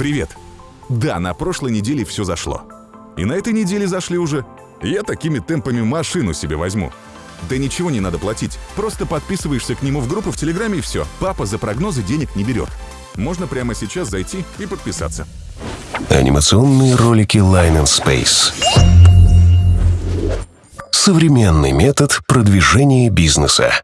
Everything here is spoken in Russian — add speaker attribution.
Speaker 1: Привет. Да, на прошлой неделе все зашло. И на этой неделе зашли уже. Я такими темпами машину себе возьму. Да ничего не надо платить. Просто подписываешься к нему в группу в Телеграме и все. Папа за прогнозы денег не берет. Можно прямо сейчас зайти и подписаться.
Speaker 2: Анимационные ролики Line and Space. Современный метод продвижения бизнеса.